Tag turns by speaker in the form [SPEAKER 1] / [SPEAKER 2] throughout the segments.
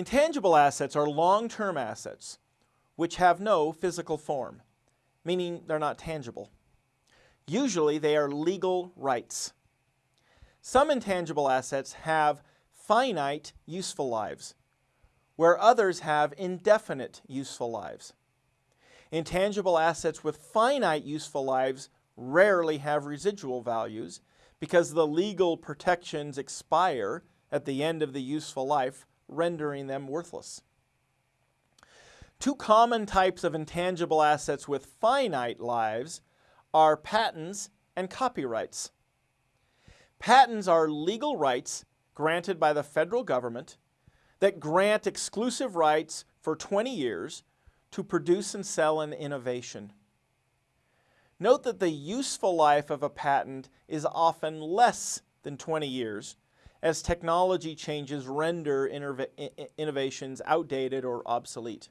[SPEAKER 1] Intangible assets are long-term assets which have no physical form, meaning they're not tangible. Usually they are legal rights. Some intangible assets have finite useful lives, where others have indefinite useful lives. Intangible assets with finite useful lives rarely have residual values because the legal protections expire at the end of the useful life, rendering them worthless. Two common types of intangible assets with finite lives are patents and copyrights. Patents are legal rights granted by the federal government that grant exclusive rights for 20 years to produce and sell an innovation. Note that the useful life of a patent is often less than 20 years as technology changes render innovations outdated or obsolete.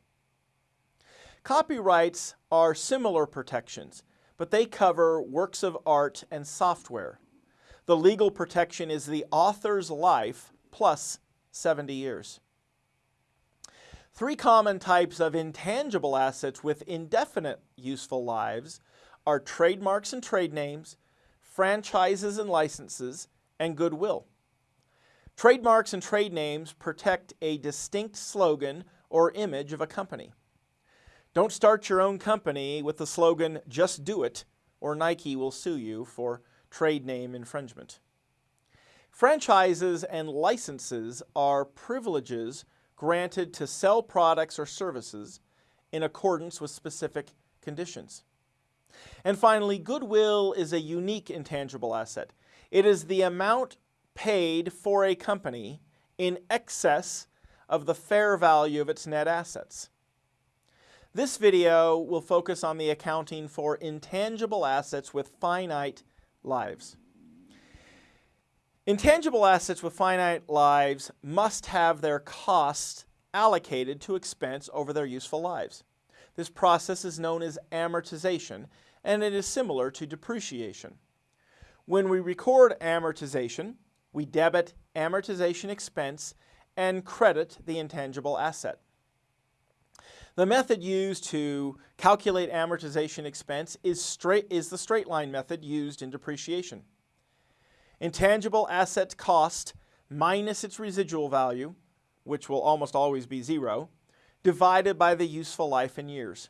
[SPEAKER 1] Copyrights are similar protections, but they cover works of art and software. The legal protection is the author's life plus 70 years. Three common types of intangible assets with indefinite useful lives are trademarks and trade names, franchises and licenses, and goodwill. Trademarks and trade names protect a distinct slogan or image of a company. Don't start your own company with the slogan, just do it, or Nike will sue you for trade name infringement. Franchises and licenses are privileges granted to sell products or services in accordance with specific conditions. And finally, goodwill is a unique intangible asset. It is the amount paid for a company in excess of the fair value of its net assets. This video will focus on the accounting for intangible assets with finite lives. Intangible assets with finite lives must have their costs allocated to expense over their useful lives. This process is known as amortization, and it is similar to depreciation. When we record amortization, we debit amortization expense and credit the intangible asset. The method used to calculate amortization expense is, straight, is the straight line method used in depreciation. Intangible asset cost minus its residual value, which will almost always be zero, divided by the useful life in years.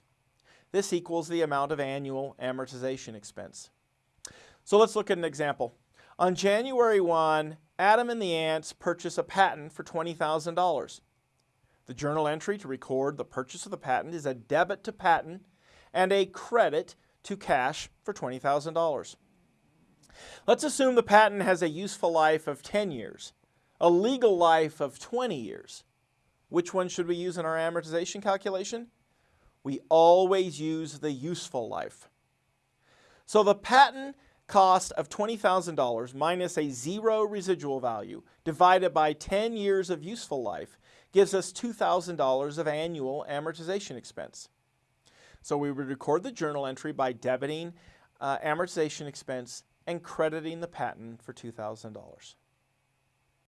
[SPEAKER 1] This equals the amount of annual amortization expense. So let's look at an example. On January 1, Adam and the Ants purchase a patent for $20,000. The journal entry to record the purchase of the patent is a debit to patent and a credit to cash for $20,000. Let's assume the patent has a useful life of 10 years, a legal life of 20 years. Which one should we use in our amortization calculation? We always use the useful life. So the patent cost of $20,000 minus a zero residual value divided by 10 years of useful life gives us $2,000 of annual amortization expense. So we would record the journal entry by debiting uh, amortization expense and crediting the patent for $2,000.